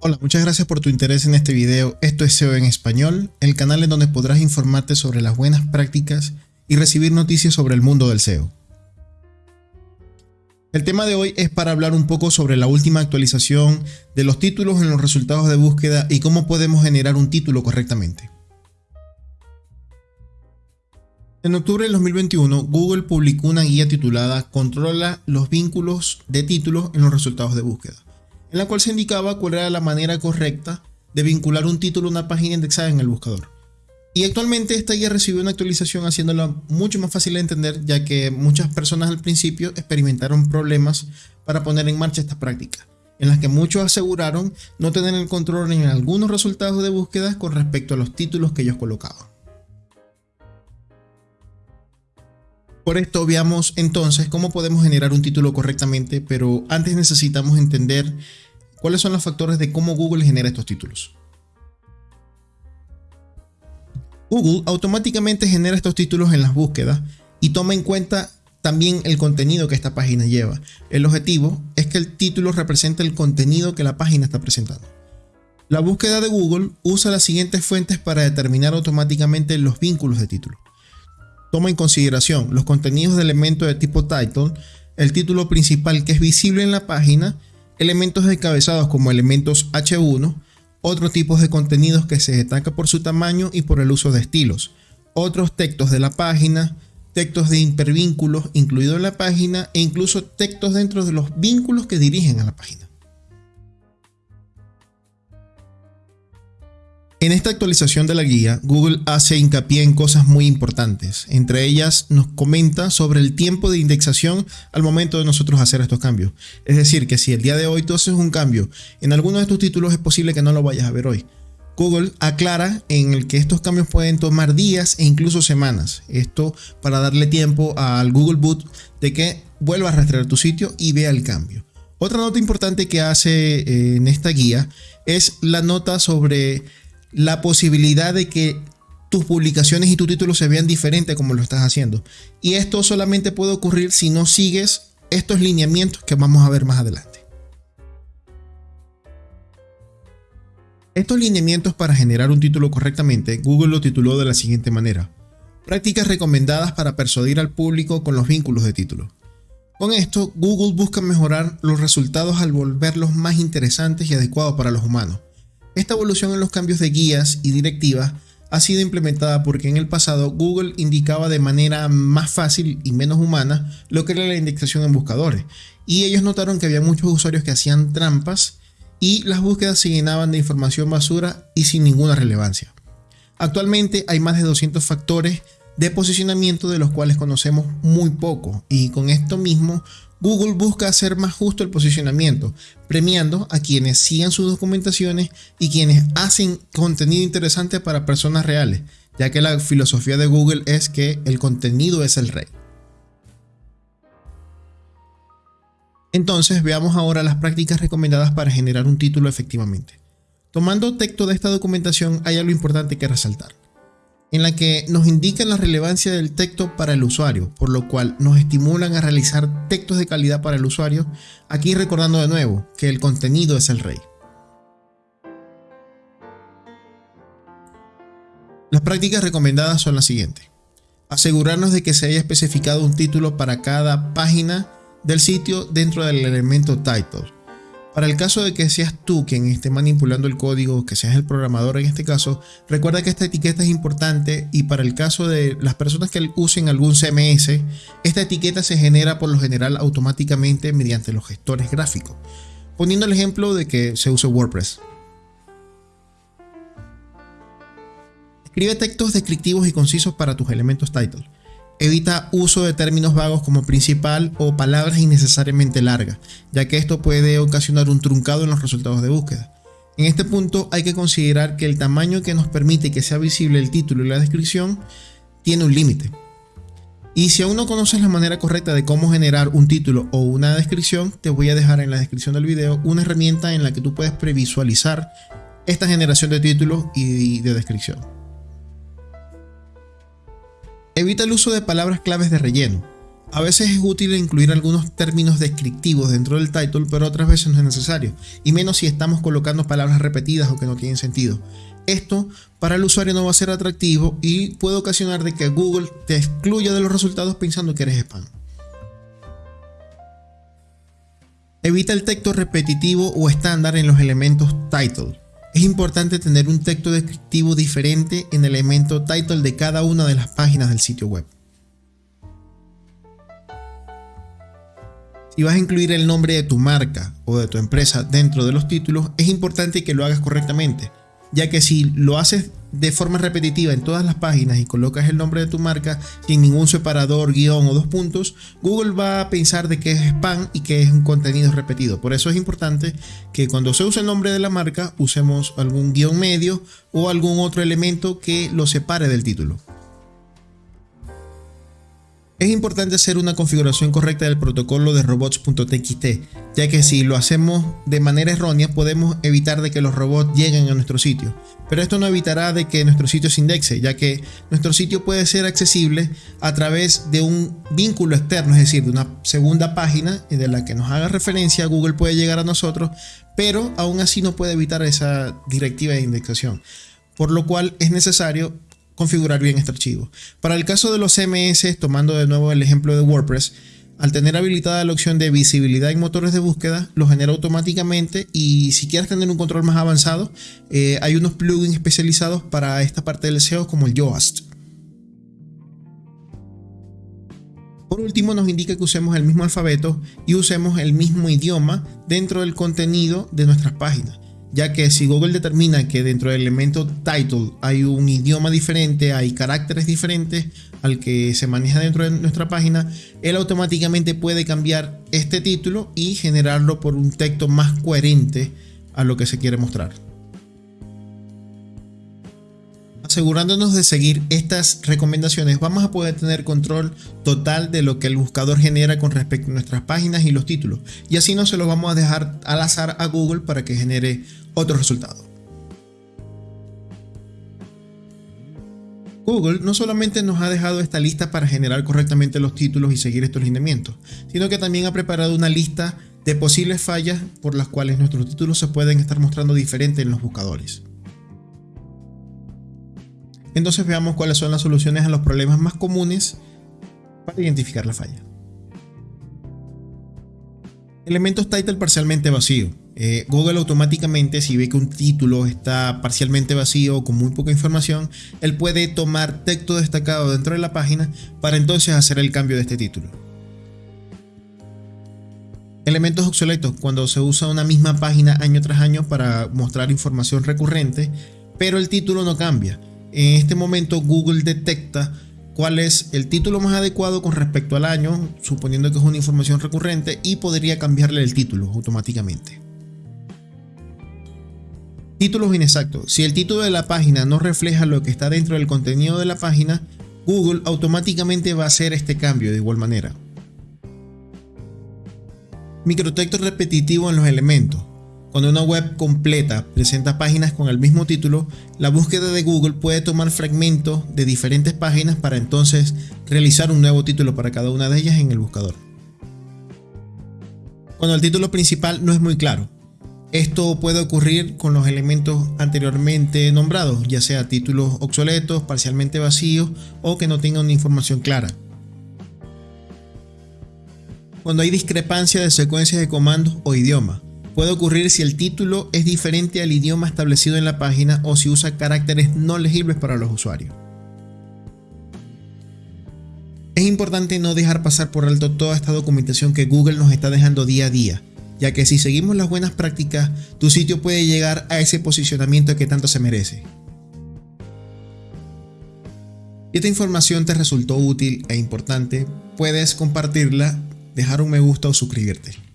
Hola, muchas gracias por tu interés en este video. Esto es SEO en español, el canal en donde podrás informarte sobre las buenas prácticas y recibir noticias sobre el mundo del SEO. El tema de hoy es para hablar un poco sobre la última actualización de los títulos en los resultados de búsqueda y cómo podemos generar un título correctamente. En octubre del 2021, Google publicó una guía titulada Controla los vínculos de títulos en los resultados de búsqueda en la cual se indicaba cuál era la manera correcta de vincular un título a una página indexada en el buscador. Y actualmente esta guía recibió una actualización haciéndola mucho más fácil de entender ya que muchas personas al principio experimentaron problemas para poner en marcha esta práctica, en las que muchos aseguraron no tener el control en algunos resultados de búsqueda con respecto a los títulos que ellos colocaban. Por esto veamos entonces cómo podemos generar un título correctamente, pero antes necesitamos entender cuáles son los factores de cómo Google genera estos títulos. Google automáticamente genera estos títulos en las búsquedas y toma en cuenta también el contenido que esta página lleva. El objetivo es que el título represente el contenido que la página está presentando. La búsqueda de Google usa las siguientes fuentes para determinar automáticamente los vínculos de título toma en consideración los contenidos de elementos de tipo title, el título principal que es visible en la página, elementos encabezados como elementos H1, otros tipos de contenidos que se destaca por su tamaño y por el uso de estilos, otros textos de la página, textos de hipervínculos incluidos en la página e incluso textos dentro de los vínculos que dirigen a la página. En esta actualización de la guía, Google hace hincapié en cosas muy importantes. Entre ellas nos comenta sobre el tiempo de indexación al momento de nosotros hacer estos cambios. Es decir, que si el día de hoy tú haces un cambio en alguno de estos títulos es posible que no lo vayas a ver hoy. Google aclara en el que estos cambios pueden tomar días e incluso semanas. Esto para darle tiempo al Google Boot de que vuelva a rastrear tu sitio y vea el cambio. Otra nota importante que hace eh, en esta guía es la nota sobre la posibilidad de que tus publicaciones y tu título se vean diferentes como lo estás haciendo. Y esto solamente puede ocurrir si no sigues estos lineamientos que vamos a ver más adelante. Estos lineamientos para generar un título correctamente, Google lo tituló de la siguiente manera. Prácticas recomendadas para persuadir al público con los vínculos de título. Con esto, Google busca mejorar los resultados al volverlos más interesantes y adecuados para los humanos esta evolución en los cambios de guías y directivas ha sido implementada porque en el pasado Google indicaba de manera más fácil y menos humana lo que era la indexación en buscadores y ellos notaron que había muchos usuarios que hacían trampas y las búsquedas se llenaban de información basura y sin ninguna relevancia. Actualmente hay más de 200 factores de posicionamiento de los cuales conocemos muy poco y con esto mismo Google busca hacer más justo el posicionamiento, premiando a quienes sigan sus documentaciones y quienes hacen contenido interesante para personas reales, ya que la filosofía de Google es que el contenido es el rey. Entonces veamos ahora las prácticas recomendadas para generar un título efectivamente. Tomando texto de esta documentación hay algo importante que resaltar en la que nos indican la relevancia del texto para el usuario, por lo cual nos estimulan a realizar textos de calidad para el usuario, aquí recordando de nuevo que el contenido es el rey. Las prácticas recomendadas son las siguientes. Asegurarnos de que se haya especificado un título para cada página del sitio dentro del elemento title. Para el caso de que seas tú quien esté manipulando el código, que seas el programador en este caso, recuerda que esta etiqueta es importante y para el caso de las personas que usen algún CMS, esta etiqueta se genera por lo general automáticamente mediante los gestores gráficos. Poniendo el ejemplo de que se use WordPress. Escribe textos descriptivos y concisos para tus elementos title. Evita uso de términos vagos como principal o palabras innecesariamente largas, ya que esto puede ocasionar un truncado en los resultados de búsqueda. En este punto hay que considerar que el tamaño que nos permite que sea visible el título y la descripción tiene un límite. Y si aún no conoces la manera correcta de cómo generar un título o una descripción, te voy a dejar en la descripción del video una herramienta en la que tú puedes previsualizar esta generación de títulos y de descripción. Evita el uso de palabras claves de relleno. A veces es útil incluir algunos términos descriptivos dentro del title, pero otras veces no es necesario, y menos si estamos colocando palabras repetidas o que no tienen sentido. Esto para el usuario no va a ser atractivo y puede ocasionar de que Google te excluya de los resultados pensando que eres spam. Evita el texto repetitivo o estándar en los elementos title. Es importante tener un texto descriptivo diferente en el elemento title de cada una de las páginas del sitio web. Si vas a incluir el nombre de tu marca o de tu empresa dentro de los títulos, es importante que lo hagas correctamente, ya que si lo haces de forma repetitiva en todas las páginas y colocas el nombre de tu marca sin ningún separador, guion o dos puntos, Google va a pensar de que es spam y que es un contenido repetido. Por eso es importante que cuando se use el nombre de la marca usemos algún guion medio o algún otro elemento que lo separe del título. Es importante hacer una configuración correcta del protocolo de robots.txt, ya que si lo hacemos de manera errónea podemos evitar de que los robots lleguen a nuestro sitio. Pero esto no evitará de que nuestro sitio se indexe, ya que nuestro sitio puede ser accesible a través de un vínculo externo, es decir, de una segunda página de la que nos haga referencia, Google puede llegar a nosotros, pero aún así no puede evitar esa directiva de indexación. Por lo cual es necesario configurar bien este archivo. Para el caso de los CMS, tomando de nuevo el ejemplo de WordPress, al tener habilitada la opción de visibilidad en motores de búsqueda, lo genera automáticamente y si quieres tener un control más avanzado, eh, hay unos plugins especializados para esta parte del SEO como el Yoast. Por último, nos indica que usemos el mismo alfabeto y usemos el mismo idioma dentro del contenido de nuestras páginas ya que si Google determina que dentro del elemento title hay un idioma diferente, hay caracteres diferentes al que se maneja dentro de nuestra página, él automáticamente puede cambiar este título y generarlo por un texto más coherente a lo que se quiere mostrar. Asegurándonos de seguir estas recomendaciones, vamos a poder tener control total de lo que el buscador genera con respecto a nuestras páginas y los títulos. Y así no se lo vamos a dejar al azar a Google para que genere otro resultado. Google no solamente nos ha dejado esta lista para generar correctamente los títulos y seguir estos lineamientos, sino que también ha preparado una lista de posibles fallas por las cuales nuestros títulos se pueden estar mostrando diferentes en los buscadores. Entonces veamos cuáles son las soluciones a los problemas más comunes para identificar la falla. Elementos title parcialmente vacío. Eh, Google automáticamente, si ve que un título está parcialmente vacío o con muy poca información, él puede tomar texto destacado dentro de la página para entonces hacer el cambio de este título. Elementos obsoletos, cuando se usa una misma página año tras año para mostrar información recurrente, pero el título no cambia. En este momento Google detecta cuál es el título más adecuado con respecto al año, suponiendo que es una información recurrente, y podría cambiarle el título automáticamente. Títulos inexactos. Si el título de la página no refleja lo que está dentro del contenido de la página, Google automáticamente va a hacer este cambio de igual manera. Microtexto repetitivo en los elementos. Cuando una web completa presenta páginas con el mismo título, la búsqueda de Google puede tomar fragmentos de diferentes páginas para entonces realizar un nuevo título para cada una de ellas en el buscador. Cuando el título principal no es muy claro, esto puede ocurrir con los elementos anteriormente nombrados, ya sea títulos obsoletos, parcialmente vacíos o que no tengan una información clara. Cuando hay discrepancia de secuencias de comandos o idioma, puede ocurrir si el título es diferente al idioma establecido en la página o si usa caracteres no legibles para los usuarios. Es importante no dejar pasar por alto toda esta documentación que Google nos está dejando día a día, ya que si seguimos las buenas prácticas, tu sitio puede llegar a ese posicionamiento que tanto se merece. Si esta información te resultó útil e importante, puedes compartirla, dejar un me gusta o suscribirte.